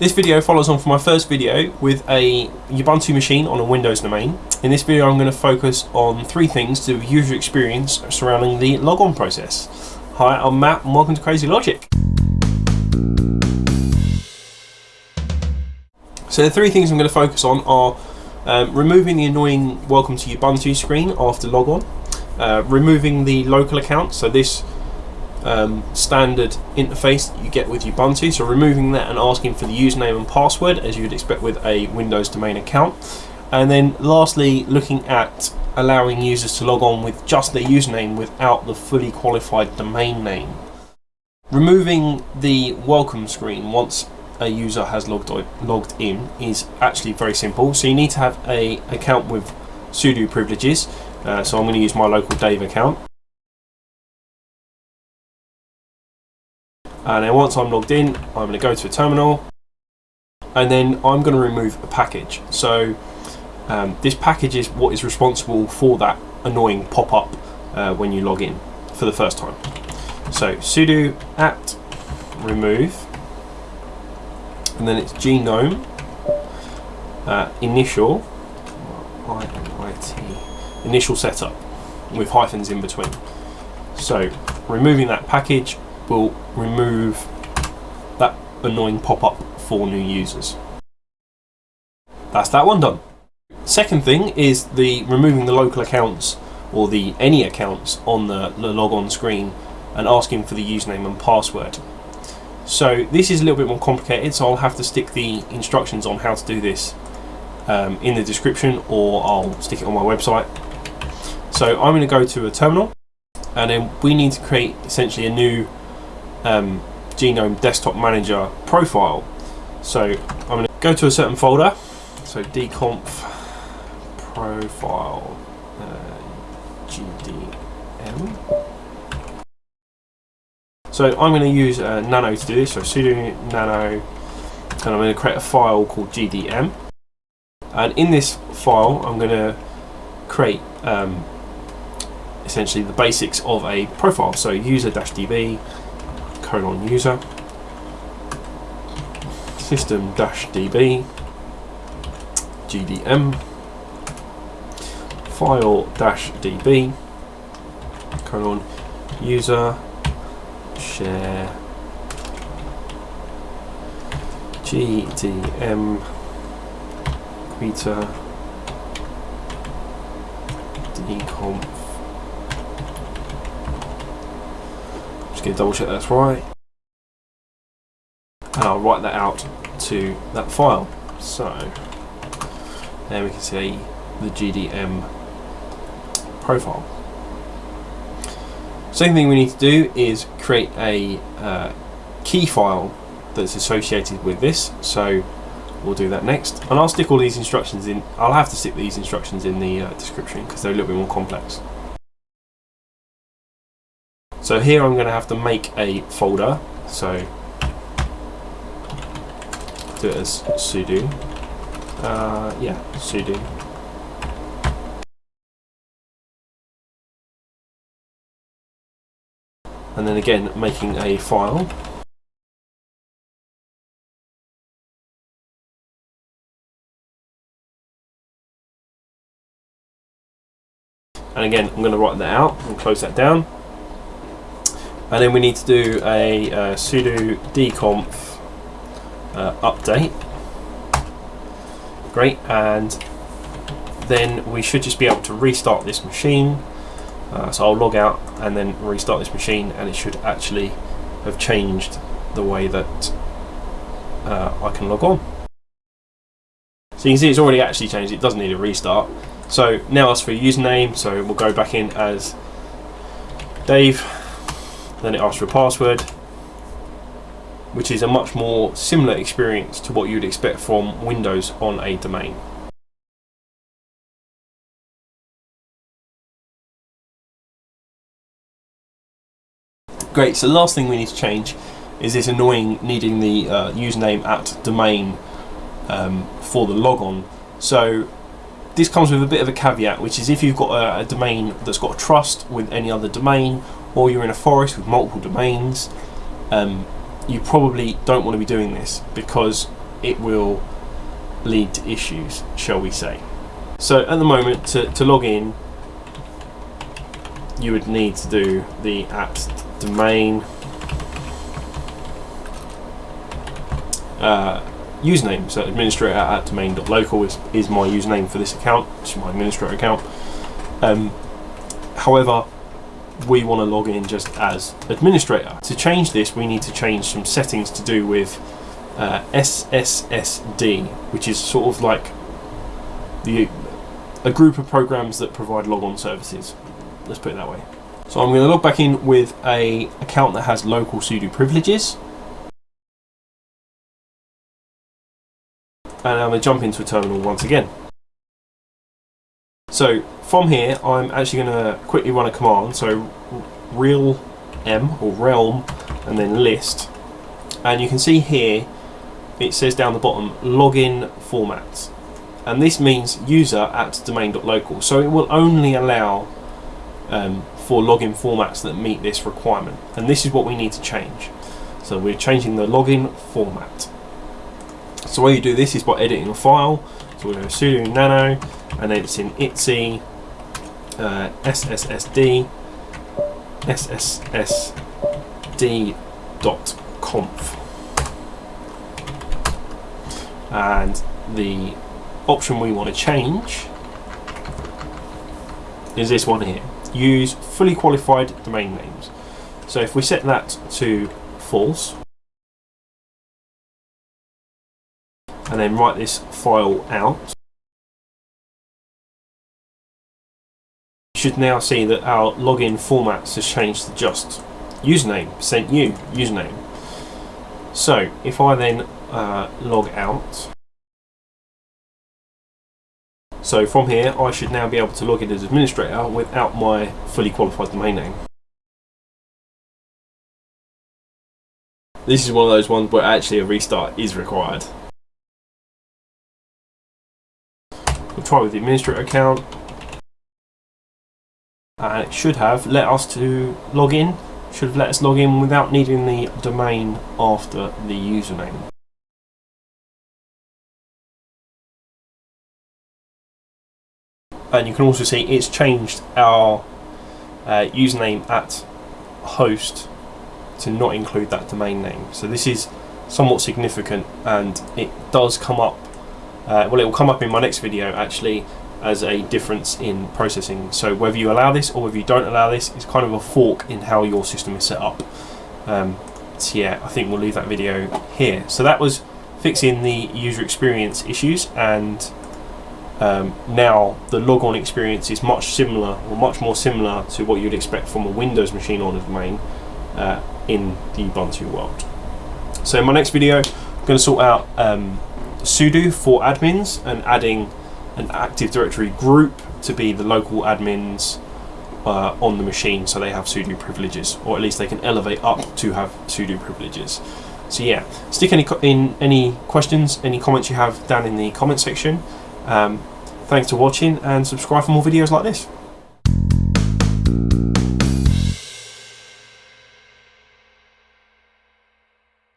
This video follows on from my first video with a Ubuntu machine on a Windows domain. In this video I'm going to focus on three things to user experience surrounding the logon process. Hi, I'm Matt and welcome to Crazy Logic. So the three things I'm going to focus on are um, removing the annoying welcome to Ubuntu screen after logon, uh, removing the local account, so this um, standard interface that you get with Ubuntu. So removing that and asking for the username and password as you'd expect with a Windows domain account. And then lastly, looking at allowing users to log on with just their username without the fully qualified domain name. Removing the welcome screen once a user has logged, logged in is actually very simple. So you need to have a account with sudo privileges. Uh, so I'm going to use my local Dave account. And then once I'm logged in I'm going to go to a terminal and then I'm going to remove a package. So um, this package is what is responsible for that annoying pop-up uh, when you log in for the first time. So sudo apt remove and then it's gnome uh, initial initial setup with hyphens in between. So removing that package will remove that annoying pop-up for new users. That's that one done. Second thing is the removing the local accounts or the any accounts on the, the logon screen and asking for the username and password. So this is a little bit more complicated so I'll have to stick the instructions on how to do this um, in the description or I'll stick it on my website. So I'm going to go to a terminal and then we need to create essentially a new um, Gnome Desktop Manager profile. So I'm going to go to a certain folder, so dconf profile uh, gdm. So I'm going to use uh, nano to do this, so sudo nano, and I'm going to create a file called gdm. And in this file, I'm going to create um, essentially the basics of a profile. So user-db colon user. System dash db gdm file dash db colon user. Share. Gdm greeter dconf to double check that's right. And I'll write that out to that file. So there we can see the GDM profile. Second thing we need to do is create a uh, key file that's associated with this. So we'll do that next. And I'll stick all these instructions in, I'll have to stick these instructions in the uh, description because they're a little bit more complex. So here I'm going to have to make a folder. So do it as sudo. Uh, yeah, sudo. And then again, making a file. And again, I'm going to write that out and close that down and then we need to do a uh, sudo dconf uh, update. Great and then we should just be able to restart this machine. Uh, so I'll log out and then restart this machine and it should actually have changed the way that uh, I can log on. So you can see it's already actually changed it doesn't need a restart. So now ask for a username so we'll go back in as Dave then it asks for a password which is a much more similar experience to what you'd expect from Windows on a domain. Great, so the last thing we need to change is this annoying needing the uh, username at domain um, for the logon. So this comes with a bit of a caveat, which is if you've got a, a domain that's got a trust with any other domain, or you're in a forest with multiple domains, um, you probably don't want to be doing this because it will lead to issues, shall we say. So at the moment, to, to log in, you would need to do the at domain uh, username. So administrator at domain.local is, is my username for this account, which is my administrator account. Um, however, we want to log in just as administrator. To change this, we need to change some settings to do with uh, SSSD, which is sort of like the a group of programs that provide logon services. Let's put it that way. So I'm going to log back in with a account that has local sudo privileges. And I'm going to jump into a terminal once again. So from here, I'm actually going to quickly run a command. So real m or realm and then list. And you can see here, it says down the bottom, login formats and this means user at domain.local so it will only allow um, for login formats that meet this requirement. And this is what we need to change. So we're changing the login format. So the way you do this is by editing a file to sudo nano and then it's in itsy uh, sssd sssd.conf and the option we want to change is this one here. Use fully qualified domain names. So if we set that to false, and then write this file out, you should now see that our login formats has changed to just username, sent you, username. So if I then uh, log out, so from here, I should now be able to log in as administrator without my fully qualified domain name. This is one of those ones where actually a restart is required. We'll try with the administrator account. And it should have let us to log in. Should have let us log in without needing the domain after the username. and you can also see it's changed our uh, username at host to not include that domain name so this is somewhat significant and it does come up uh, well it will come up in my next video actually as a difference in processing. So whether you allow this or whether you don't allow this is kind of a fork in how your system is set up. Um, so yeah I think we'll leave that video here. So that was fixing the user experience issues and um, now the logon experience is much similar or much more similar to what you'd expect from a Windows machine on a domain uh, in the Ubuntu world. So in my next video I'm going to sort out um, sudo for admins and adding an Active Directory group to be the local admins uh, on the machine so they have sudo privileges or at least they can elevate up to have sudo privileges. So yeah, stick any in any questions, any comments you have down in the comment section. Um, thanks for watching and subscribe for more videos like this.